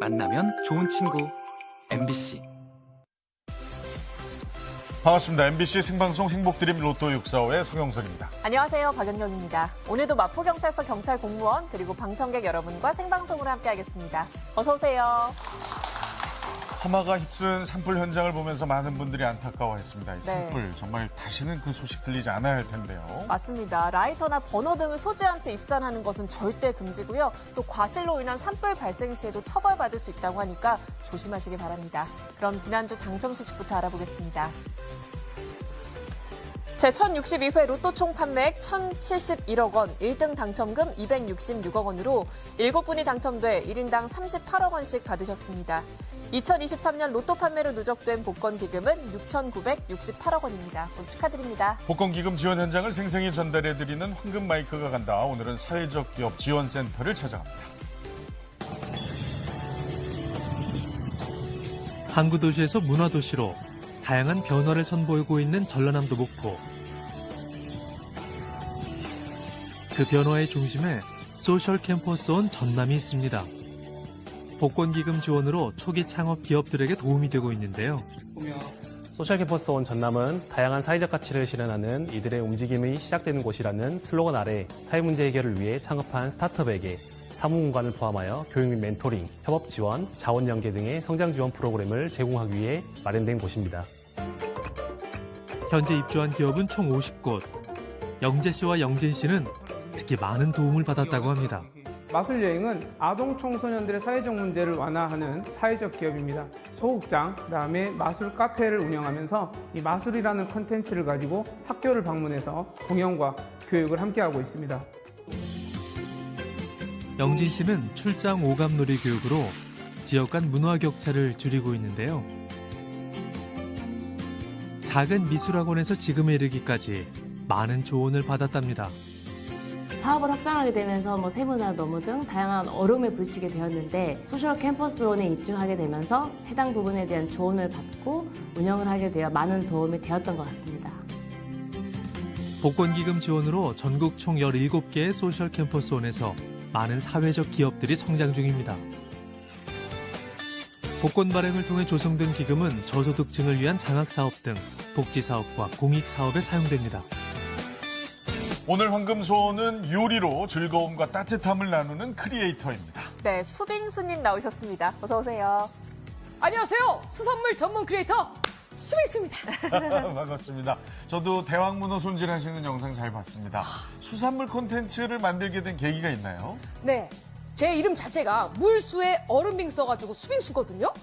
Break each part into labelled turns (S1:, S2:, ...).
S1: 만나면 좋은 친구. MBC
S2: 반갑습니다. MBC 생방송 행복드림 로또 645의 성영선입니다.
S3: 안녕하세요. 박연경입니다. 오늘도 마포경찰서 경찰 공무원 그리고 방청객 여러분과 생방송으로 함께하겠습니다. 어서 오세요.
S2: 하마가 휩쓴 산불 현장을 보면서 많은 분들이 안타까워했습니다. 이
S3: 네.
S2: 산불 정말 다시는 그 소식 들리지 않아야 할 텐데요.
S3: 맞습니다. 라이터나 버너 등을 쏘지 채 입산하는 것은 절대 금지고요. 또 과실로 인한 산불 발생 시에도 처벌받을 수 있다고 하니까 조심하시기 바랍니다. 그럼 지난주 당첨 소식부터 알아보겠습니다. 제1062회 로또 총 판매액 1,071억 원, 1등 당첨금 266억 원으로 7분이 당첨돼 1인당 38억 원씩 받으셨습니다. 2023년 로또 판매로 누적된 복권 기금은 6,968억 원입니다. 축하드립니다.
S2: 복권 기금 지원 현장을 생생히 전달해드리는 황금 마이크가 간다. 오늘은 사회적 기업 지원센터를 찾아갑니다.
S4: 항구 도시에서 문화 도시로 다양한 변화를 선보이고 있는 전라남도 목포. 그 변화의 중심에 소셜 캠퍼스 온 전남이 있습니다. 복권 기금 지원으로 초기 창업 기업들에게 도움이 되고 있는데요.
S5: 소셜 캠퍼스 온 전남은 다양한 사회적 가치를 실현하는 이들의 움직임이 시작되는 곳이라는 슬로건 아래 사회 문제 해결을 위해 창업한 스타트업에게 사무 공간을 포함하여 교육 및 멘토링, 협업 지원, 자원 연계 등의 성장 지원 프로그램을 제공하기 위해 마련된 곳입니다.
S4: 현재 입주한 기업은 총 50곳. 영재 씨와 영진 씨는 특히 많은 도움을 받았다고 합니다.
S6: 마술 여행은 아동 청소년들의 사회적 문제를 완화하는 사회적 기업입니다. 소극장, 그 다음에 마술 카페를 운영하면서 이 마술이라는 컨텐츠를 가지고 학교를 방문해서 공연과 교육을 함께하고 있습니다.
S4: 영진 씨는 출장 오감놀이 교육으로 지역 간 문화 격차를 줄이고 있는데요. 작은 미술학원에서 지금에 이르기까지 많은 조언을 받았답니다.
S7: 사업을 확장하게 되면서 뭐 세무나 노무 등 다양한 어려움에 부딪히게 되었는데 소셜 캠퍼스 온에 입주하게 되면서 해당 부분에 대한 조언을 받고 운영을 하게 되어 많은 도움이 되었던 것 같습니다.
S4: 복권기금 지원으로 전국 총 17개의 소셜 캠퍼스 온에서 많은 사회적 기업들이 성장 중입니다. 복권 발행을 통해 조성된 기금은 저소득층을 위한 장학사업 등 복지사업과 공익사업에 사용됩니다.
S2: 오늘 황금소는 요리로 즐거움과 따뜻함을 나누는 크리에이터입니다.
S3: 네, 수빙수님 나오셨습니다. 어서 오세요.
S8: 안녕하세요. 수산물 전문 크리에이터 수빈입니다.
S2: 반갑습니다. 저도 대왕문어 손질하시는 영상 잘 봤습니다. 수산물 콘텐츠를 만들게 된 계기가 있나요?
S8: 네. 제 이름 자체가 물수에 얼음빙 써가지고 수빙수거든요.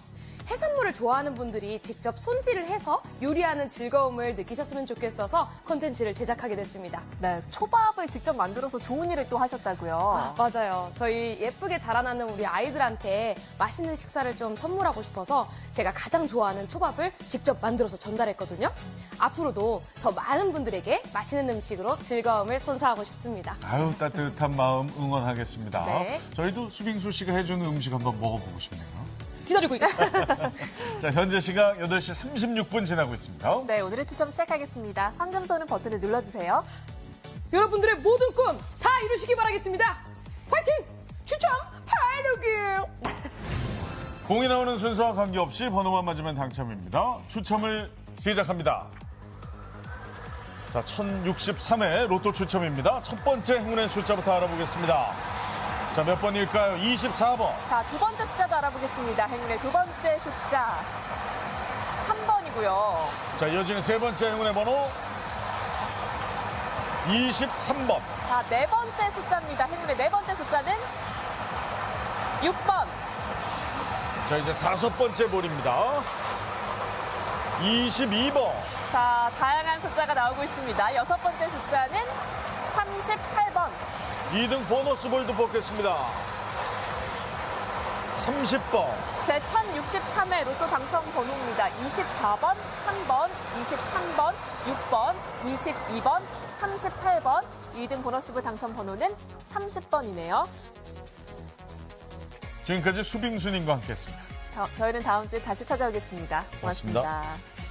S8: 해산물을 좋아하는 분들이 직접 손질을 해서 요리하는 즐거움을 느끼셨으면 좋겠어서 콘텐츠를 제작하게 됐습니다.
S3: 네, 초밥을 직접 만들어서 좋은 일을 또 하셨다고요.
S8: 맞아요. 저희 예쁘게 자라나는 우리 아이들한테 맛있는 식사를 좀 선물하고 싶어서 제가 가장 좋아하는 초밥을 직접 만들어서 전달했거든요. 앞으로도 더 많은 분들에게 맛있는 음식으로 즐거움을 선사하고 싶습니다.
S2: 아유 따뜻한 마음 응원하겠습니다.
S3: 네.
S2: 저희도 수빙수 씨가 해주는 음식 한번 먹어보고 싶네요.
S8: 기다리고 있겠습니다.
S2: 자 현재 시각 8시 36분 지나고 있습니다.
S3: 네, 오늘의 추첨 시작하겠습니다. 황금소는 버튼을 눌러주세요.
S8: 여러분들의 모든 꿈 다 이루시기 바라겠습니다. 화이팅! 추첨 하루길!
S2: 공이 나오는 순서와 관계없이 번호만 맞으면 당첨입니다. 추첨을 시작합니다. 자, 1063회 로또 추첨입니다. 첫 번째 행운의 숫자부터 알아보겠습니다. 자, 몇 번일까요? 24번.
S3: 자, 두 번째 숫자도 알아보겠습니다. 행운의 두 번째 숫자 3번이고요.
S2: 자, 이어지는 세 번째 행운의 번호 23번.
S3: 자, 네 번째 숫자입니다. 행운의 네 번째 숫자는 6번.
S2: 자, 이제 다섯 번째 볼입니다. 22번.
S3: 자, 다양한 숫자가 나오고 있습니다. 여섯 번째 숫자는 38번.
S2: 2등 보너스 볼도 뽑겠습니다. 30번.
S3: 제 1063회 로또 당첨 번호입니다. 24번, 3번, 23번, 6번, 22번, 38번. 2등 보너스부 당첨 번호는 30번이네요.
S2: 지금까지 수빙순님과 함께했습니다.
S3: 저 희는 다음 주에 다시 찾아오겠습니다
S2: 고맙습니다.
S3: 고맙습니다.